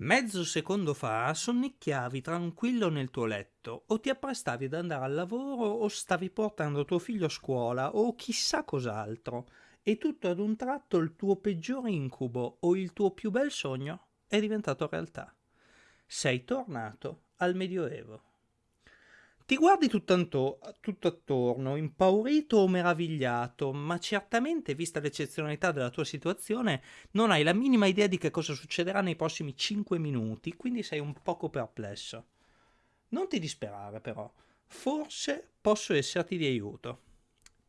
Mezzo secondo fa sonnicchiavi tranquillo nel tuo letto, o ti apprestavi ad andare al lavoro, o stavi portando tuo figlio a scuola, o chissà cos'altro, e tutto ad un tratto il tuo peggiore incubo o il tuo più bel sogno è diventato realtà. Sei tornato al Medioevo. Ti guardi tutto, tutto attorno, impaurito o meravigliato, ma certamente, vista l'eccezionalità della tua situazione, non hai la minima idea di che cosa succederà nei prossimi 5 minuti, quindi sei un poco perplesso. Non ti disperare però, forse posso esserti di aiuto.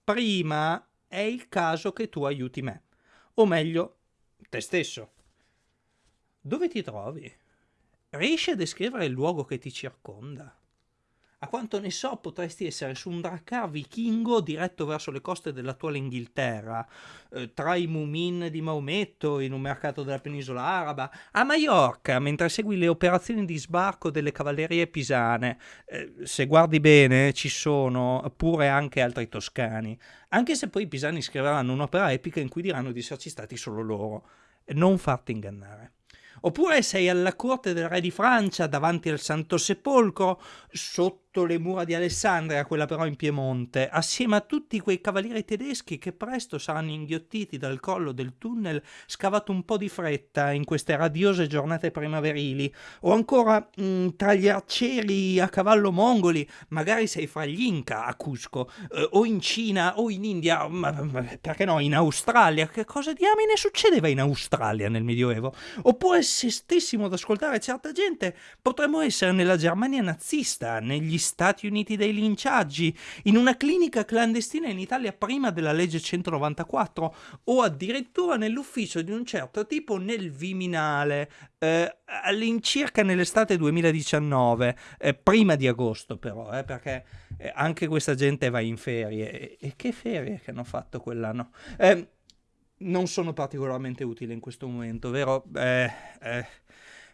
Prima è il caso che tu aiuti me, o meglio, te stesso. Dove ti trovi? Riesci a descrivere il luogo che ti circonda? A quanto ne so, potresti essere su un dracar vichingo diretto verso le coste dell'attuale Inghilterra, eh, tra i Mumin di Maometto, in un mercato della penisola araba, a Maiorca, mentre segui le operazioni di sbarco delle cavallerie pisane. Eh, se guardi bene, ci sono pure anche altri toscani, anche se poi i pisani scriveranno un'opera epica in cui diranno di esserci stati solo loro. Non farti ingannare. Oppure sei alla corte del re di Francia, davanti al Santo Sepolcro, sotto sotto le mura di Alessandria, quella però in Piemonte, assieme a tutti quei cavalieri tedeschi che presto saranno inghiottiti dal collo del tunnel scavato un po' di fretta in queste radiose giornate primaverili, o ancora mh, mm, tra gli arcieri a cavallo mongoli, magari sei fra gli Inca a Cusco, eh, o in Cina o in India, ma, ma, perché no, in Australia, che cosa diamine succedeva in Australia nel Medioevo? Oppure se stessimo ad ascoltare certa gente, potremmo essere nella Germania nazista, negli Stati Uniti dei linciaggi, in una clinica clandestina in Italia prima della legge 194 o addirittura nell'ufficio di un certo tipo nel Viminale, eh, all'incirca nell'estate 2019, eh, prima di agosto però, eh, perché eh, anche questa gente va in ferie. E, e che ferie che hanno fatto quell'anno? Eh, non sono particolarmente utili in questo momento, vero? Eh, eh,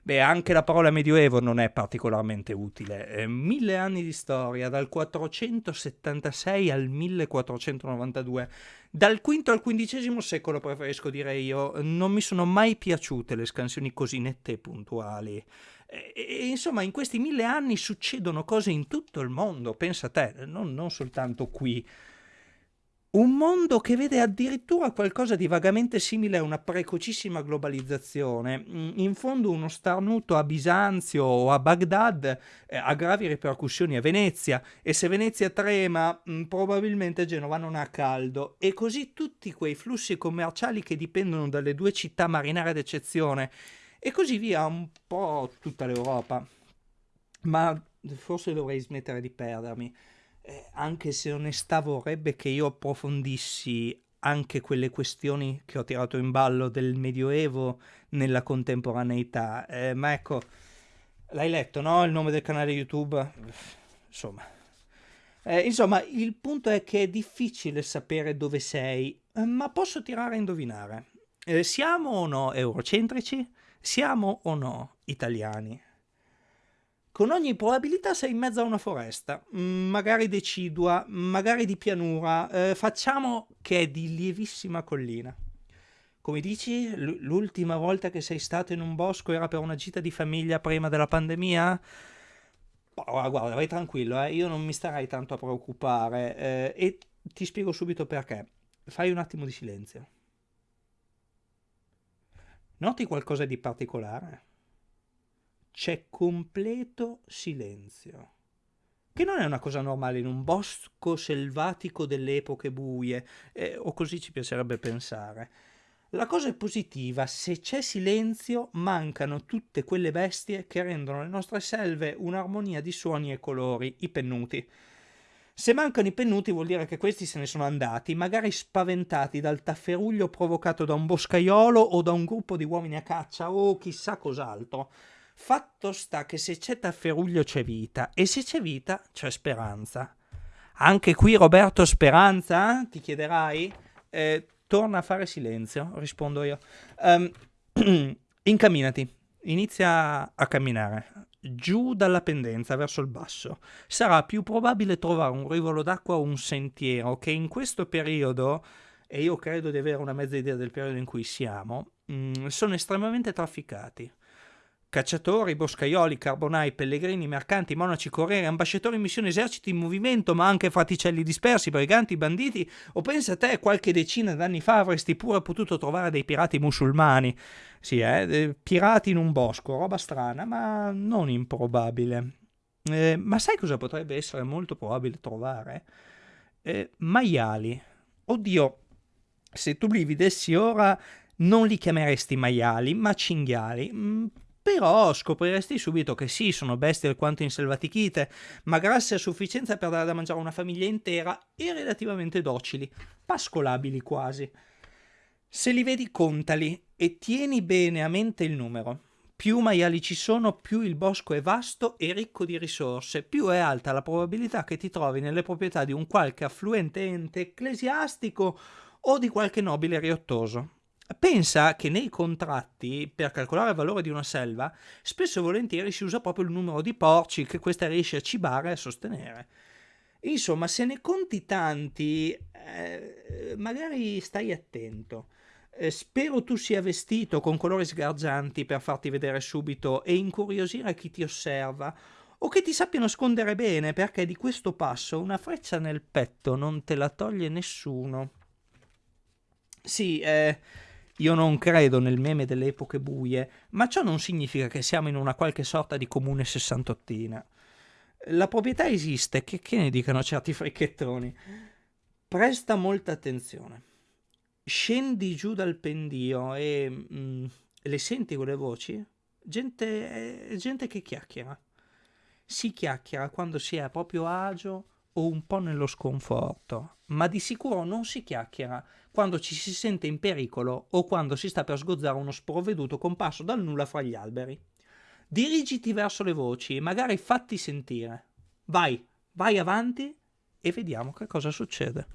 Beh, anche la parola medioevo non è particolarmente utile. Eh, mille anni di storia, dal 476 al 1492. Dal V al XV secolo, preferisco dire io, non mi sono mai piaciute le scansioni così nette e puntuali. E, e, insomma, in questi mille anni succedono cose in tutto il mondo, pensa a te, non, non soltanto qui. Un mondo che vede addirittura qualcosa di vagamente simile a una precocissima globalizzazione, mm, in fondo uno starnuto a Bisanzio o a Baghdad eh, ha gravi ripercussioni a Venezia. E se Venezia trema mm, probabilmente Genova non ha caldo. E così tutti quei flussi commerciali che dipendono dalle due città marinare d'eccezione. E così via un po' tutta l'Europa. Ma forse dovrei smettere di perdermi eh, anche se onestà vorrebbe che io approfondissi anche quelle questioni che ho tirato in ballo del Medioevo nella contemporaneità. Eh, ma ecco, l'hai letto, no? Il nome del canale YouTube? Insomma. Eh, insomma, il punto è che è difficile sapere dove sei, eh, ma posso tirare a indovinare. Eh, siamo o no eurocentrici? Siamo o no italiani? Con ogni probabilità sei in mezzo a una foresta, mm, magari decidua, magari di pianura, eh, facciamo che è di lievissima collina. Come dici, l'ultima volta che sei stato in un bosco era per una gita di famiglia prima della pandemia? Oh, guarda, vai tranquillo, eh, io non mi starei tanto a preoccupare eh, e ti spiego subito perché. Fai un attimo di silenzio. Noti qualcosa di particolare? C'è completo silenzio. Che non è una cosa normale in un bosco selvatico delle epoche buie, eh, o così ci piacerebbe pensare. La cosa è positiva, se c'è silenzio mancano tutte quelle bestie che rendono le nostre selve un'armonia di suoni e colori, i pennuti. Se mancano i pennuti vuol dire che questi se ne sono andati, magari spaventati dal tafferuglio provocato da un boscaiolo o da un gruppo di uomini a caccia o chissà cos'altro. Fatto sta che se c'è tafferuglio c'è vita e se c'è vita c'è speranza. Anche qui Roberto Speranza, ti chiederai? Eh, torna a fare silenzio, rispondo io. Um, incamminati, inizia a camminare giù dalla pendenza verso il basso. Sarà più probabile trovare un rivolo d'acqua o un sentiero che in questo periodo, e io credo di avere una mezza idea del periodo in cui siamo, mh, mm, sono estremamente trafficati. Cacciatori, boscaioli, carbonai, pellegrini, mercanti, monaci, corrieri, ambasciatori in missione, eserciti in movimento, ma anche fraticelli dispersi, briganti, banditi, o pensa a te, qualche decina d'anni fa avresti pure potuto trovare dei pirati musulmani. Sì, eh, pirati in un bosco, roba strana, ma non improbabile. Eh, ma sai cosa potrebbe essere molto probabile trovare? Eh, maiali. Oddio, se tu li vedessi ora non li chiameresti maiali, ma cinghiali. Però scopriresti subito che sì, sono bestie alquanto inselvatichite, ma grasse a sufficienza per dare da mangiare a una famiglia intera e relativamente docili, pascolabili quasi. Se li vedi contali e tieni bene a mente il numero. Più maiali ci sono, più il bosco è vasto e ricco di risorse, più è alta la probabilità che ti trovi nelle proprietà di un qualche affluente ente ecclesiastico o di qualche nobile riottoso. Pensa che nei contratti, per calcolare il valore di una selva, spesso e volentieri si usa proprio il numero di porci che questa riesce a cibare e a sostenere. Insomma, se ne conti tanti, eh, magari stai attento. Eh, spero tu sia vestito con colori sgargianti per farti vedere subito e incuriosire chi ti osserva, o che ti sappia nascondere bene, perché di questo passo una freccia nel petto non te la toglie nessuno. Sì, eh, io non credo nel meme delle epoche buie, ma ciò non significa che siamo in una qualche sorta di comune sessantottina. La proprietà esiste, che, che ne dicano certi fricchettoni. Presta molta attenzione. Scendi giù dal pendio e... Mm, le senti quelle voci? Gente, eh, gente che chiacchiera. Si chiacchiera quando si è proprio agio o un po' nello sconforto, ma di sicuro non si chiacchiera quando ci si sente in pericolo o quando si sta per sgozzare uno sprovveduto comparso dal nulla fra gli alberi. Dirigiti verso le voci e magari fatti sentire. Vai, vai avanti e vediamo che cosa succede.